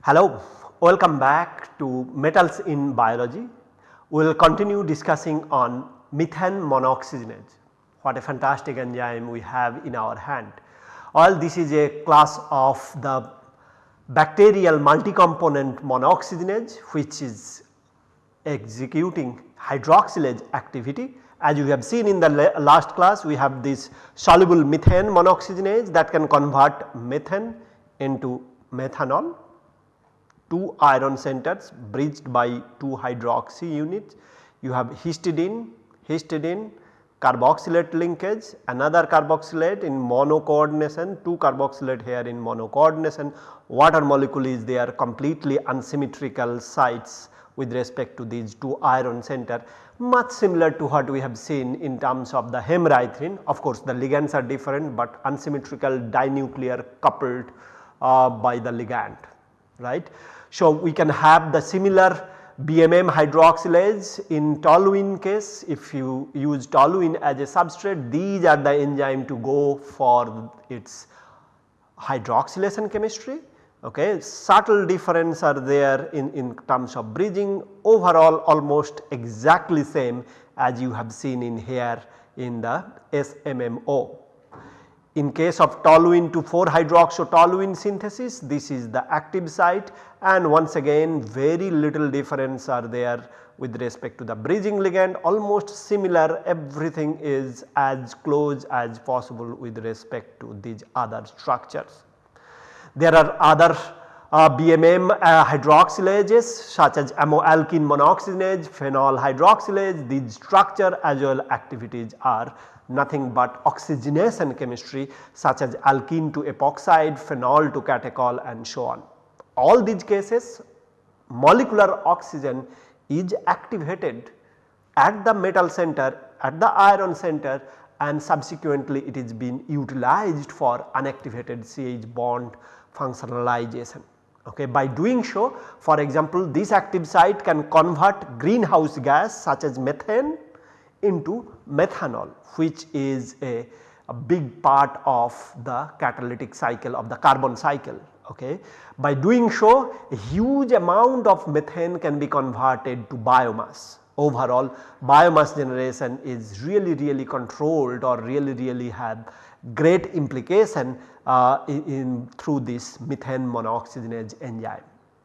Hello, welcome back to metals in biology. We will continue discussing on methane monooxygenase. What a fantastic enzyme we have in our hand. All this is a class of the bacterial multi-component monooxygenase which is executing hydroxylase activity. As you have seen in the last class we have this soluble methane monooxygenase that can convert methane into methanol 2 iron centers bridged by 2 hydroxy units. You have histidine, histidine carboxylate linkage another carboxylate in mono coordination 2 carboxylate here in mono coordination water molecule is there completely unsymmetrical sites with respect to these 2 iron center. Much similar to what we have seen in terms of the hemerythrin of course the ligands are different but unsymmetrical dinuclear coupled uh, by the ligand right. So, we can have the similar BMM hydroxylase in toluene case if you use toluene as a substrate these are the enzyme to go for its hydroxylation chemistry okay. Subtle difference are there in, in terms of bridging overall almost exactly same as you have seen in here in the SMMO. In case of toluene to 4 hydroxytoluene synthesis this is the active site. And once again very little difference are there with respect to the bridging ligand. Almost similar everything is as close as possible with respect to these other structures. There are other uh, BMM uh, hydroxylases such as ammoalkene monooxygenase, phenol hydroxylase. These structure as well activities are nothing but oxygenation chemistry such as alkene to epoxide, phenol to catechol and so on. All these cases molecular oxygen is activated at the metal center at the iron center and subsequently it is being utilized for unactivated CH bond functionalization. Okay. By doing so for example this active site can convert greenhouse gas such as methane into methanol which is a, a big part of the catalytic cycle of the carbon cycle. Okay. By doing so a huge amount of methane can be converted to biomass overall biomass generation is really really controlled or really really have great implication uh, in, in through this methane monooxygenase enzyme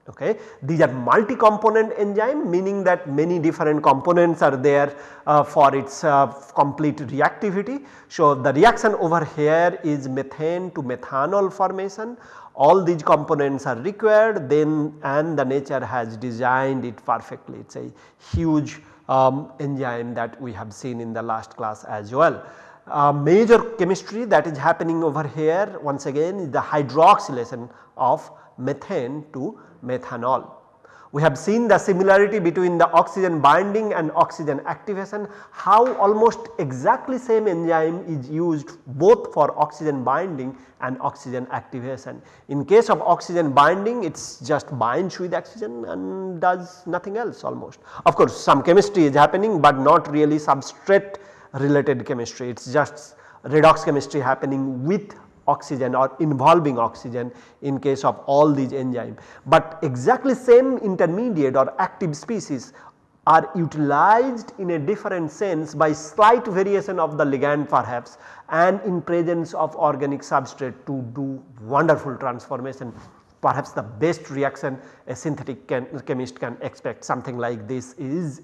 okay. These are multi-component enzyme meaning that many different components are there uh, for its uh, complete reactivity. So, the reaction over here is methane to methanol formation all these components are required then and the nature has designed it perfectly it is a huge um, enzyme that we have seen in the last class as well. Uh, major chemistry that is happening over here once again is the hydroxylation of methane to methanol. We have seen the similarity between the oxygen binding and oxygen activation how almost exactly same enzyme is used both for oxygen binding and oxygen activation. In case of oxygen binding it is just binds with oxygen and does nothing else almost. Of course some chemistry is happening but not really substrate related chemistry it is just redox chemistry happening with oxygen or involving oxygen in case of all these enzymes. But exactly same intermediate or active species are utilized in a different sense by slight variation of the ligand perhaps and in presence of organic substrate to do wonderful transformation. Perhaps the best reaction a synthetic can, chemist can expect something like this is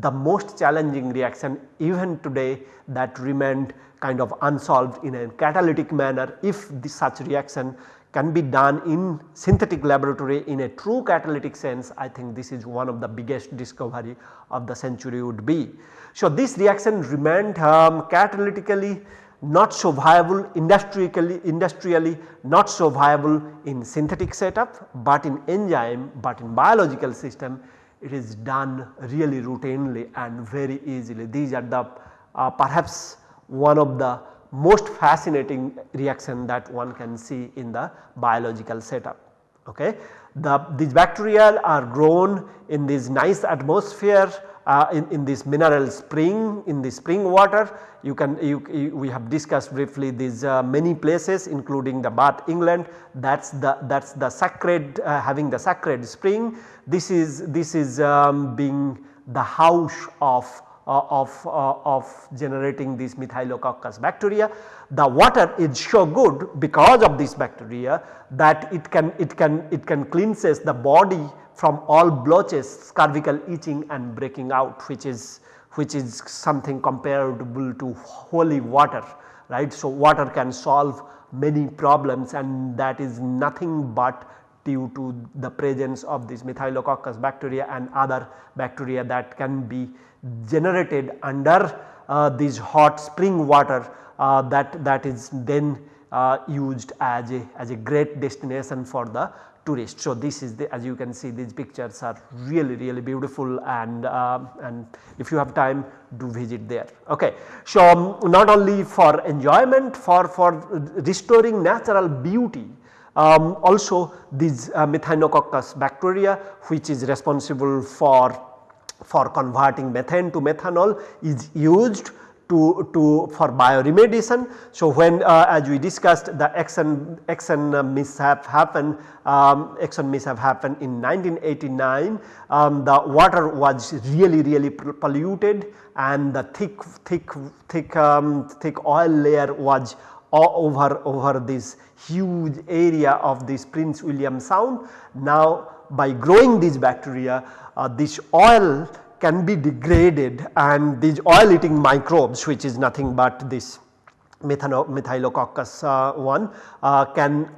the most challenging reaction even today that remained kind of unsolved in a catalytic manner if this such reaction can be done in synthetic laboratory in a true catalytic sense I think this is one of the biggest discovery of the century would be. So, this reaction remained um, catalytically not so viable industrially, industrially not so viable in synthetic setup, but in enzyme but in biological system it is done really routinely and very easily. These are the uh, perhaps one of the most fascinating reaction that one can see in the biological setup. Okay. The, these bacteria are grown in this nice atmosphere uh, in, in this mineral spring in the spring water you can you, you, we have discussed briefly these uh, many places including the Bath England that is the that is the sacred uh, having the sacred spring this is this is um, being the house of uh, of, uh, of generating these methylococcus bacteria. The water is so good because of this bacteria that it can it can it can cleanses the body from all blotches, cervical itching and breaking out which is which is something comparable to holy water right. So, water can solve many problems and that is nothing but due to the presence of this methylococcus bacteria and other bacteria that can be generated under uh, this hot spring water uh, that, that is then uh, used as a, as a great destination for the tourist. So, this is the as you can see these pictures are really really beautiful and uh, and if you have time do visit there. Okay. So, um, not only for enjoyment for, for restoring natural beauty um, also these uh, Methanococcus bacteria which is responsible for, for converting methane to methanol is used to, to for bioremediation. So, when uh, as we discussed the Exxon, Exxon uh, mishap happened, um, Exxon mishap happened in 1989, um, the water was really really polluted and the thick thick thick um, thick oil layer was over, over this huge area of this Prince William Sound. Now by growing these bacteria uh, this oil can be degraded and these oil eating microbes which is nothing but this methylococcus uh, one uh, can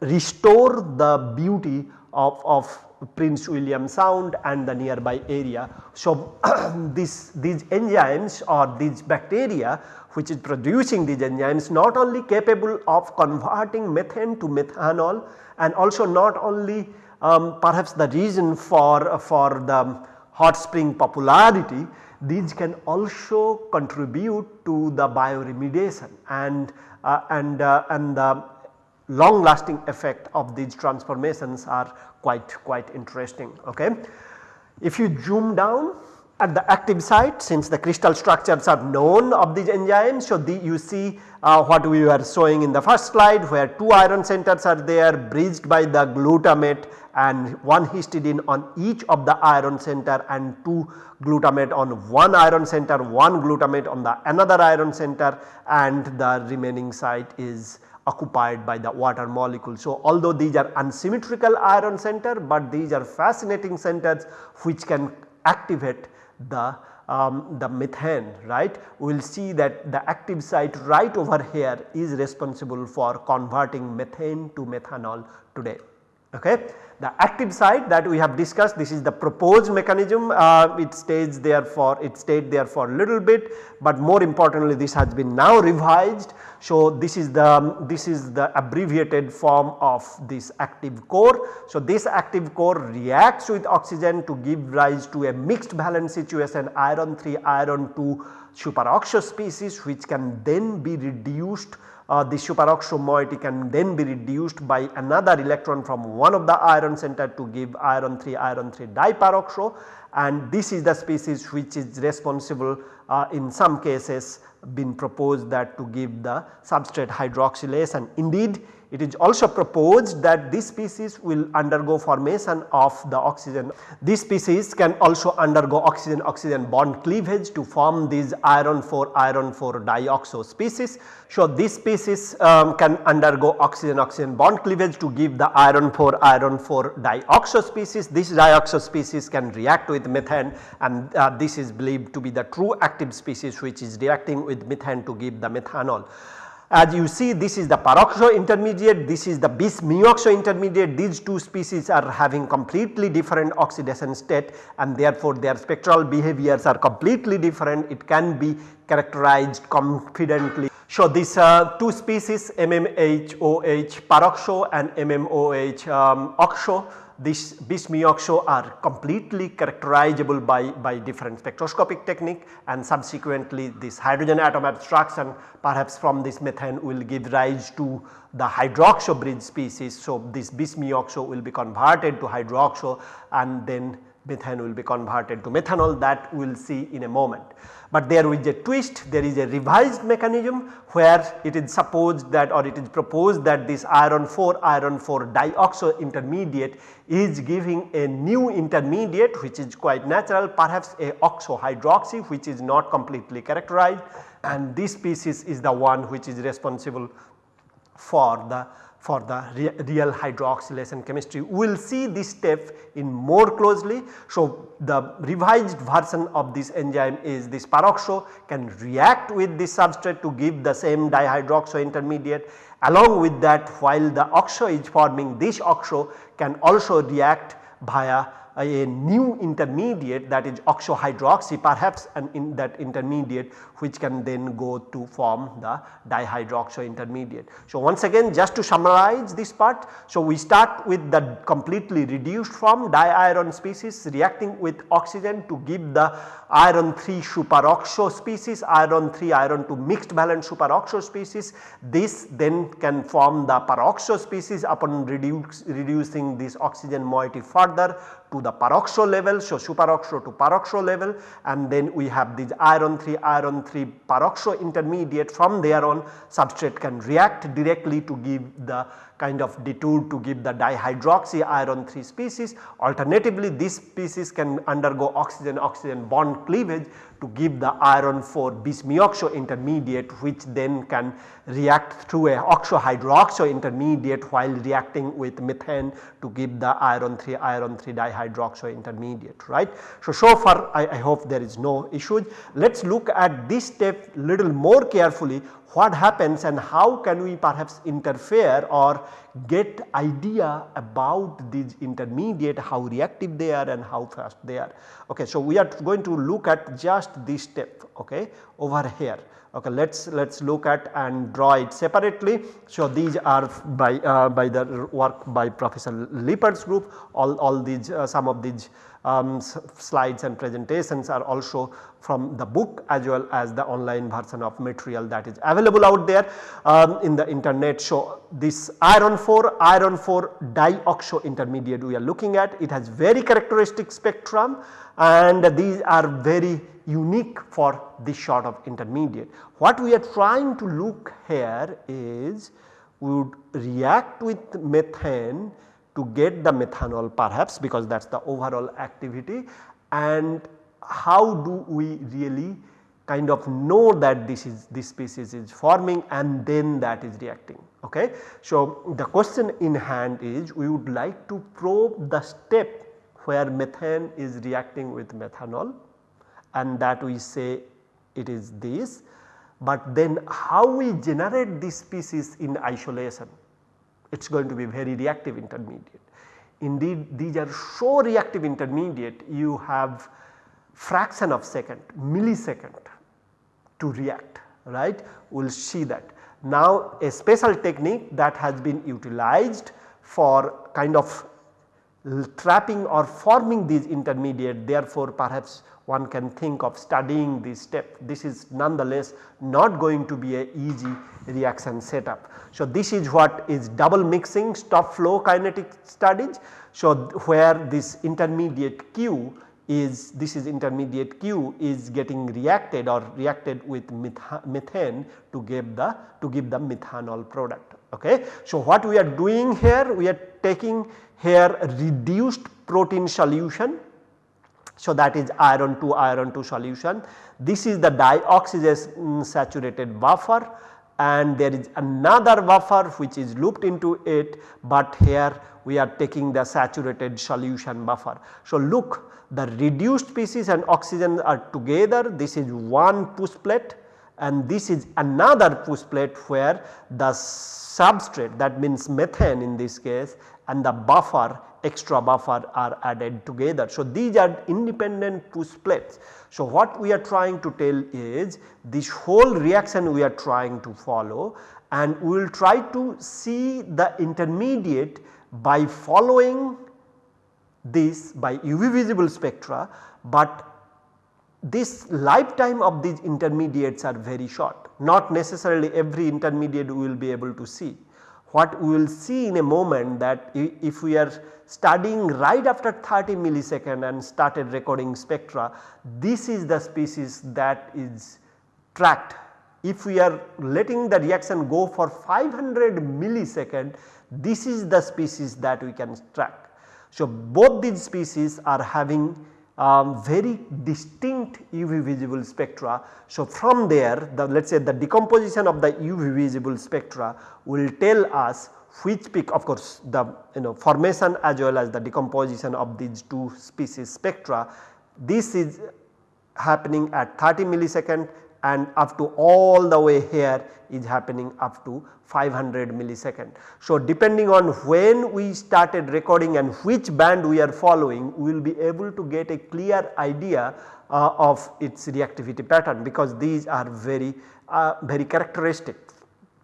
restore the beauty of, of Prince William Sound and the nearby area. So, this, these enzymes or these bacteria which is producing these enzymes not only capable of converting methane to methanol and also not only um, perhaps the reason for, for the hot spring popularity these can also contribute to the bioremediation and uh, and uh, and the long lasting effect of these transformations are quite quite interesting okay if you zoom down at the active site since the crystal structures are known of these enzymes. So, the, you see uh, what we were showing in the first slide where 2 iron centers are there bridged by the glutamate and one histidine on each of the iron center and 2 glutamate on one iron center, one glutamate on the another iron center and the remaining site is occupied by the water molecule. So, although these are unsymmetrical iron center, but these are fascinating centers which can activate the um, the methane right. We will see that the active site right over here is responsible for converting methane to methanol today. Okay. The active site that we have discussed this is the proposed mechanism uh, it stays there for it stayed there for a little bit, but more importantly this has been now revised. So, this is the this is the abbreviated form of this active core. So, this active core reacts with oxygen to give rise to a mixed valence situation iron 3 iron 2 superoxo species which can then be reduced uh, the superoxo moiety can then be reduced by another electron from one of the iron center to give iron 3 iron 3 diperoxo. And this is the species which is responsible uh, in some cases been proposed that to give the substrate hydroxylase. And indeed it is also proposed that this species will undergo formation of the oxygen. This species can also undergo oxygen oxygen bond cleavage to form these iron 4 iron 4 dioxo species. So, this species um, can undergo oxygen oxygen bond cleavage to give the iron 4 iron 4 dioxo species. This dioxo species can react with methane and uh, this is believed to be the true active species which is reacting with methane to give the methanol. As you see this is the peroxo intermediate, this is the bis muoxo intermediate, these two species are having completely different oxidation state and therefore their spectral behaviors are completely different, it can be characterized confidently. So, these uh, two species MMOH peroxo and MMOH um, oxo this bis oxo are completely characterizable by, by different spectroscopic technique and subsequently this hydrogen atom abstraction perhaps from this methane will give rise to the hydroxo bridge species. So, this bis oxo will be converted to hydroxo and then methane will be converted to methanol. That we will see in a moment. But there is a twist. There is a revised mechanism where it is supposed that or it is proposed that this iron 4 iron 4 dioxo intermediate is giving a new intermediate which is quite natural perhaps a oxo hydroxy which is not completely characterized. And this species is the one which is responsible for the for the re real hydroxylation chemistry. We will see this step in more closely. So, the revised version of this enzyme is this peroxo can react with this substrate to give the same dihydroxo intermediate along with that while the oxo is forming this oxo can also react via a new intermediate that is oxohydroxy perhaps and in that intermediate which can then go to form the dihydroxo intermediate. So, once again just to summarize this part. So, we start with the completely reduced form diiron species reacting with oxygen to give the iron 3 superoxo species iron 3 iron 2 mixed valent superoxo species. This then can form the peroxo species upon reduce, reducing this oxygen moiety further to the peroxo level. So, superoxo to peroxo level and then we have this iron 3 iron 3 peroxo intermediate from there on substrate can react directly to give the kind of detour to give the dihydroxy iron 3 species. Alternatively this species can undergo oxygen oxygen bond cleavage to give the iron 4 bis-muoxo intermediate which then can react through a oxo-hydroxo intermediate while reacting with methane to give the iron 3 iron 3 dihydroxo intermediate right. So, so far I, I hope there is no issues. Let us look at this step little more carefully what happens and how can we perhaps interfere or get idea about these intermediate how reactive they are and how fast they are. Okay, so, we are going to look at just this step okay, over here. Okay, let us let us look at and draw it separately. So, these are by uh, by the work by Professor Lippard's group all, all these uh, some of these um, slides and presentations are also from the book as well as the online version of material that is available out there um, in the internet. So, this iron 4 iron 4 dioxo intermediate we are looking at it has very characteristic spectrum and these are very unique for this sort of intermediate. What we are trying to look here is we would react with methane to get the methanol perhaps because that is the overall activity and how do we really kind of know that this is this species is forming and then that is reacting. Okay. So, the question in hand is we would like to probe the step where methane is reacting with methanol and that we say it is this, but then how we generate this species in isolation it is going to be very reactive intermediate. Indeed these are so reactive intermediate you have fraction of second millisecond to react right we will see that. Now a special technique that has been utilized for kind of trapping or forming these intermediate therefore perhaps one can think of studying this step. This is nonetheless not going to be a easy reaction setup. So, this is what is double mixing stop flow kinetic studies. So, where this intermediate Q is this is intermediate Q is getting reacted or reacted with methane to give the to give the methanol product. Okay. So, what we are doing here we are taking here reduced protein solution so, that is iron 2 iron 2 solution. This is the dioxygen saturated buffer and there is another buffer which is looped into it, but here we are taking the saturated solution buffer. So, look the reduced species and oxygen are together this is one push plate and this is another push plate where the substrate that means methane in this case and the buffer extra buffer are added together. So, these are independent push plates. So, what we are trying to tell is this whole reaction we are trying to follow and we will try to see the intermediate by following this by UV visible spectra, but this lifetime of these intermediates are very short not necessarily every intermediate we will be able to see. What we will see in a moment that if we are studying right after 30 millisecond and started recording spectra this is the species that is tracked. If we are letting the reaction go for 500 millisecond this is the species that we can track. So, both these species are having um, very distinct UV visible spectra. So, from there the let us say the decomposition of the UV visible spectra will tell us which peak of course the you know formation as well as the decomposition of these two species spectra. This is happening at 30 millisecond and up to all the way here is happening up to 500 millisecond. So, depending on when we started recording and which band we are following we will be able to get a clear idea uh, of its reactivity pattern because these are very uh, very characteristic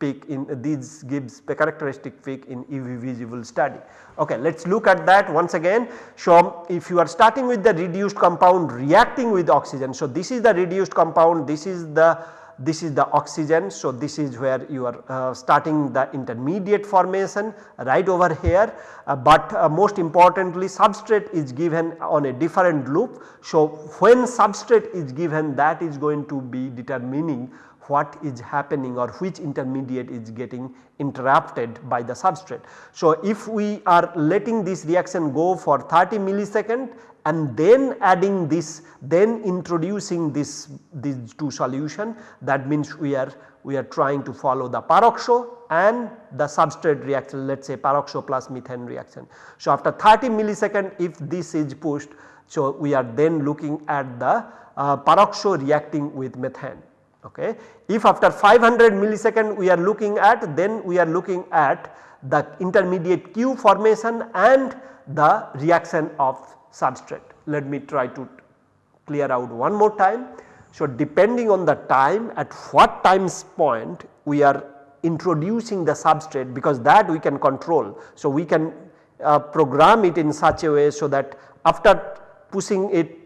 peak in uh, these gives the characteristic peak in UV visible study. Okay, let us look at that once again. So, if you are starting with the reduced compound reacting with oxygen. So, this is the reduced compound this is the this is the oxygen. So, this is where you are uh, starting the intermediate formation right over here, uh, but uh, most importantly substrate is given on a different loop. So, when substrate is given that is going to be determining what is happening or which intermediate is getting interrupted by the substrate. So, if we are letting this reaction go for 30 millisecond and then adding this then introducing this these two solution that means we are we are trying to follow the peroxo and the substrate reaction let us say peroxo plus methane reaction. So, after 30 millisecond if this is pushed so we are then looking at the uh, peroxo reacting with methane. Okay. If after 500 millisecond we are looking at then we are looking at the intermediate Q formation and the reaction of substrate. Let me try to clear out one more time. So, depending on the time at what times point we are introducing the substrate because that we can control. So, we can uh, program it in such a way so that after pushing it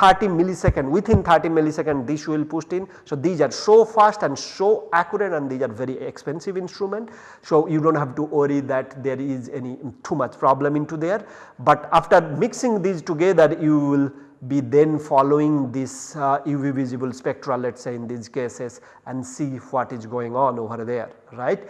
30 millisecond within 30 millisecond this will pushed in. So, these are so fast and so accurate and these are very expensive instrument. So, you do not have to worry that there is any too much problem into there, but after mixing these together you will be then following this uh, UV visible spectra let us say in these cases and see what is going on over there right.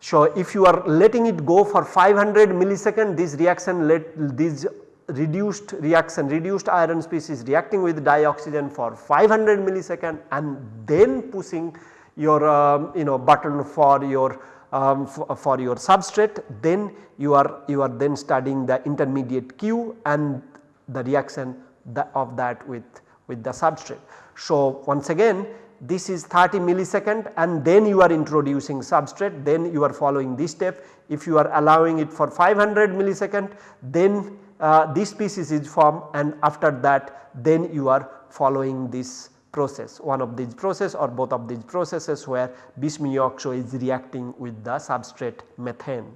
So, if you are letting it go for 500 millisecond this reaction let these reduced reaction reduced iron species reacting with dioxygen for 500 millisecond and then pushing your um, you know button for your um, for, your substrate then you are you are then studying the intermediate Q and the reaction the, of that with with the substrate. So, once again this is 30 millisecond and then you are introducing substrate then you are following this step if you are allowing it for 500 millisecond then uh, this species is formed and after that then you are following this process one of these process or both of these processes where bis-muoxo is reacting with the substrate methane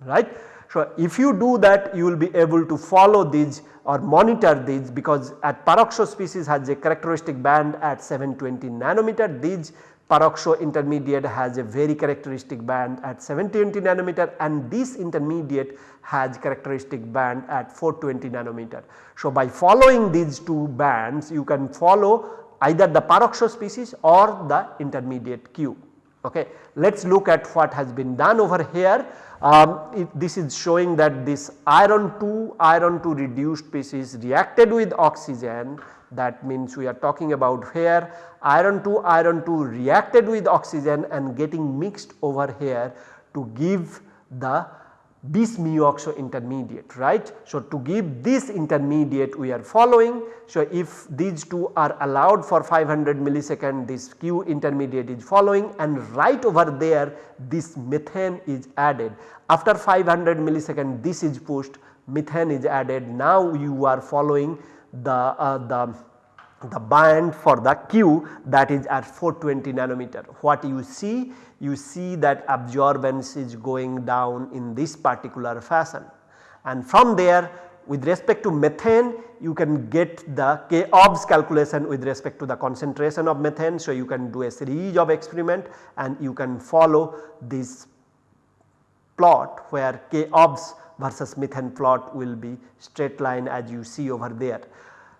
right. So, if you do that you will be able to follow these or monitor these because at peroxo species has a characteristic band at 720 nanometer these peroxo intermediate has a very characteristic band at 720 nanometer and this intermediate has characteristic band at 420 nanometer. So, by following these two bands you can follow either the peroxo species or the intermediate Q. Okay. Let us look at what has been done over here. Um, it, this is showing that this iron 2 iron 2 reduced species reacted with oxygen that means we are talking about here iron 2 iron 2 reacted with oxygen and getting mixed over here to give the bis mu oxo intermediate right. So, to give this intermediate we are following. So, if these two are allowed for 500 millisecond this Q intermediate is following and right over there this methane is added. After 500 millisecond this is pushed methane is added now you are following the, uh, the the band for the Q that is at 420 nanometer. What you see? You see that absorbance is going down in this particular fashion and from there with respect to methane you can get the K obs calculation with respect to the concentration of methane. So, you can do a series of experiment and you can follow this plot where K obs versus methane plot will be straight line as you see over there.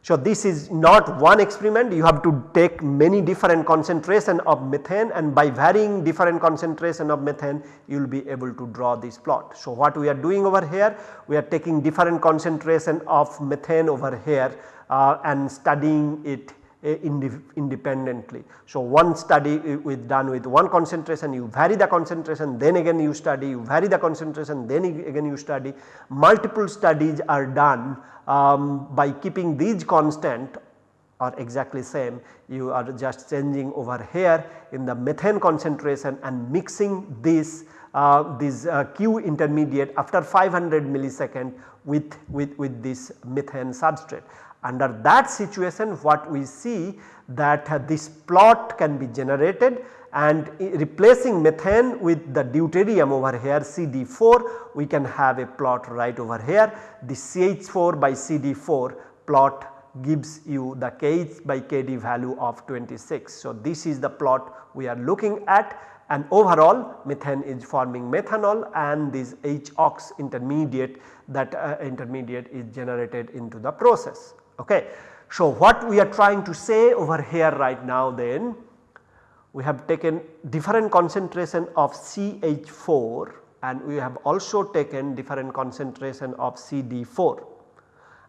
So, this is not one experiment you have to take many different concentration of methane and by varying different concentration of methane you will be able to draw this plot. So, what we are doing over here we are taking different concentration of methane over here uh, and studying it independently. So, one study with done with one concentration you vary the concentration then again you study you vary the concentration then again you study multiple studies are done um, by keeping these constant are exactly same you are just changing over here in the methane concentration and mixing this uh, this uh, Q intermediate after 500 millisecond with, with, with this methane substrate. Under that situation what we see that uh, this plot can be generated and replacing methane with the deuterium over here CD4 we can have a plot right over here. The CH4 by CD4 plot gives you the Kh by Kd value of 26. So, this is the plot we are looking at and overall methane is forming methanol and this H-ox intermediate that uh, intermediate is generated into the process. Okay. So, what we are trying to say over here right now then we have taken different concentration of CH4 and we have also taken different concentration of CD4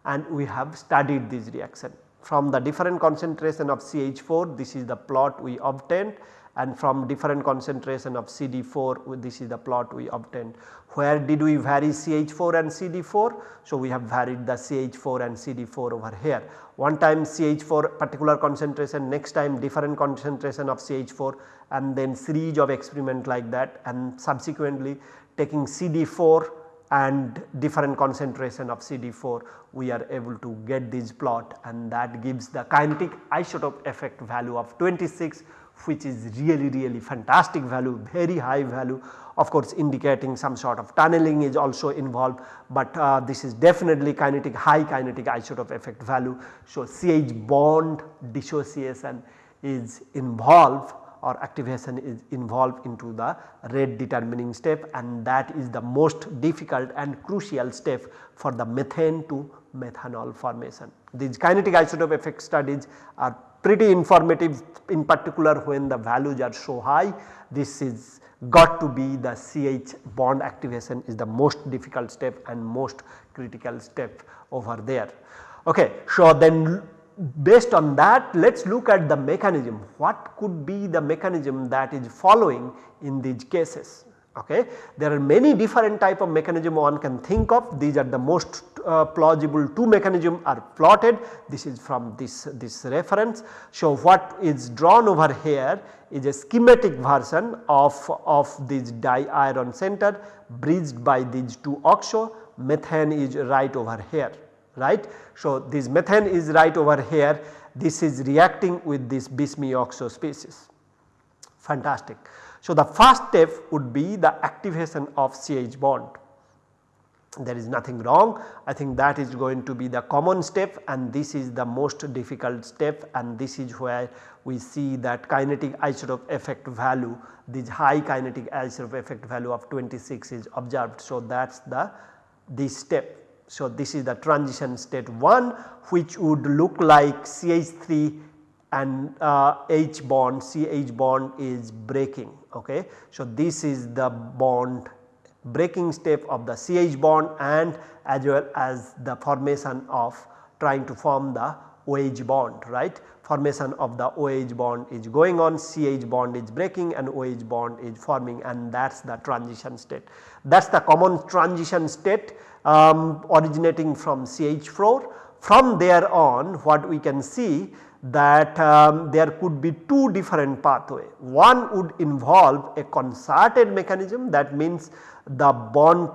and we have studied this reaction. From the different concentration of CH4 this is the plot we obtained and from different concentration of CD4 this is the plot we obtained. Where did we vary CH4 and CD4? So, we have varied the CH4 and CD4 over here. One time CH4 particular concentration next time different concentration of CH4 and then series of experiment like that and subsequently taking CD4 and different concentration of CD4 we are able to get this plot and that gives the kinetic isotope effect value of 26 which is really really fantastic value very high value of course indicating some sort of tunneling is also involved, but uh, this is definitely kinetic high kinetic isotope effect value. So, CH bond dissociation is involved or activation is involved into the rate determining step and that is the most difficult and crucial step for the methane to methanol formation. These kinetic isotope effect studies are pretty informative in particular when the values are so high this is got to be the CH bond activation is the most difficult step and most critical step over there. Okay, so then based on that let us look at the mechanism. What could be the mechanism that is following in these cases? Okay. There are many different type of mechanism one can think of. These are the most uh, plausible two mechanism are plotted. This is from this, this reference. So, what is drawn over here is a schematic version of, of this di-iron center bridged by these two oxo. Methane is right over here right. So, this methane is right over here this is reacting with this bis mu oxo species fantastic. So, the first step would be the activation of CH bond there is nothing wrong I think that is going to be the common step and this is the most difficult step and this is where we see that kinetic isotope effect value this high kinetic isotope effect value of 26 is observed. So, that is the this step. So, this is the transition state 1 which would look like CH3 and uh, H bond CH bond is breaking ok. So, this is the bond breaking step of the CH bond and as well as the formation of trying to form the OH bond right formation of the OH bond is going on CH bond is breaking and OH bond is forming and that is the transition state. That is the common transition state um, originating from CH4. From there on what we can see that um, there could be two different pathway. One would involve a concerted mechanism that means the bond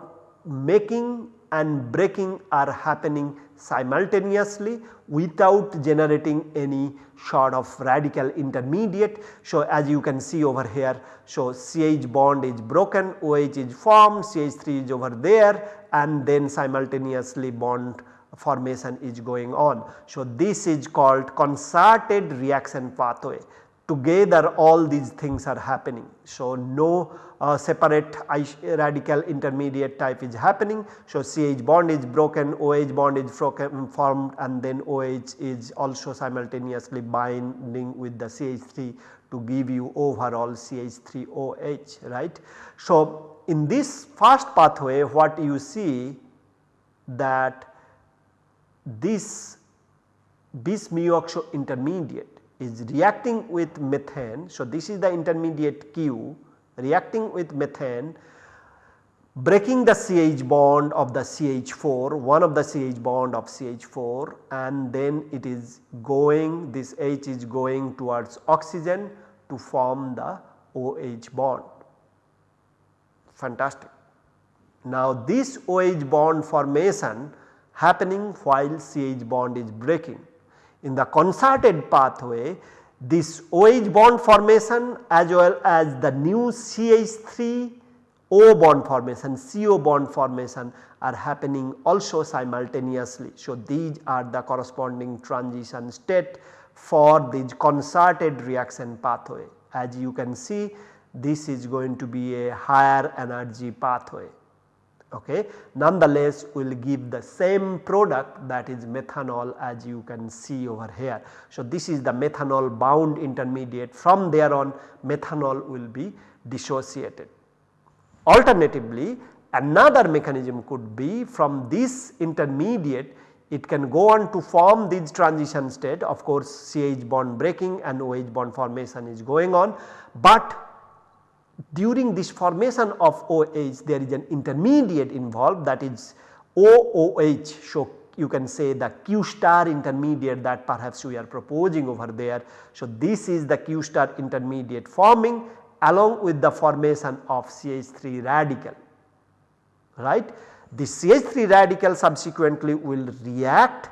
making and breaking are happening simultaneously without generating any sort of radical intermediate. So, as you can see over here, so CH bond is broken, OH is formed, CH3 is over there and then simultaneously bond formation is going on. So, this is called concerted reaction pathway together all these things are happening. So, no uh, separate radical intermediate type is happening. So, CH bond is broken, OH bond is broken, formed and then OH is also simultaneously binding with the CH3 to give you overall CH3OH right. So, in this first pathway what you see that this bis mu intermediate is reacting with methane. So, this is the intermediate Q reacting with methane breaking the CH bond of the CH4 one of the CH bond of CH4 and then it is going this H is going towards oxygen to form the OH bond fantastic. Now this OH bond formation happening while CH bond is breaking. In the concerted pathway this OH bond formation as well as the new CH3 O bond formation CO bond formation are happening also simultaneously. So, these are the corresponding transition state for this concerted reaction pathway. As you can see this is going to be a higher energy pathway okay. Nonetheless we will give the same product that is methanol as you can see over here. So, this is the methanol bound intermediate from there on methanol will be dissociated. Alternatively another mechanism could be from this intermediate it can go on to form this transition state of course CH bond breaking and OH bond formation is going on, but during this formation of OH there is an intermediate involved that is OOH. So, you can say the Q star intermediate that perhaps we are proposing over there. So, this is the Q star intermediate forming along with the formation of CH3 radical right. The CH3 radical subsequently will react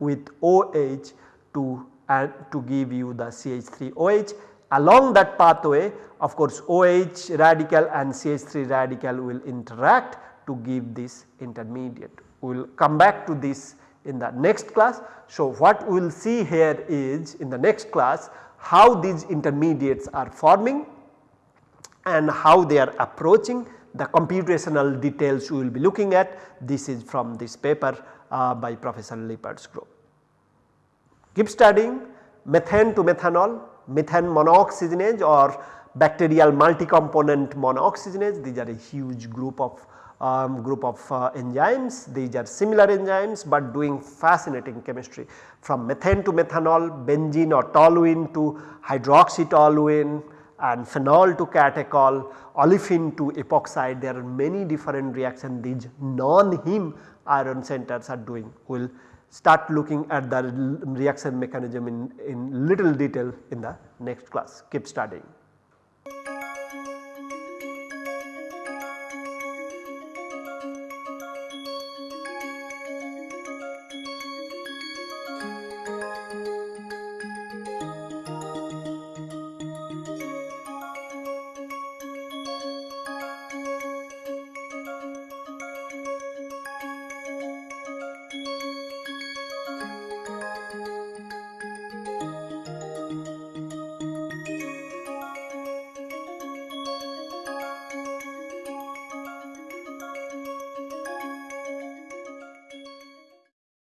with OH to, uh, to give you the CH3OH Along that pathway of course OH radical and CH3 radical will interact to give this intermediate. We will come back to this in the next class. So, what we will see here is in the next class how these intermediates are forming and how they are approaching the computational details we will be looking at this is from this paper uh, by Professor Lippard's group. Keep studying methane to methanol methane monooxygenase or bacterial multi-component monooxygenase these are a huge group of um, group of uh, enzymes. These are similar enzymes but doing fascinating chemistry. From methane to methanol, benzene or toluene to hydroxytoluene and phenol to catechol, olefin to epoxide. There are many different reactions these non-heme iron centers are doing. Will start looking at the reaction mechanism in, in little detail in the next class. Keep studying.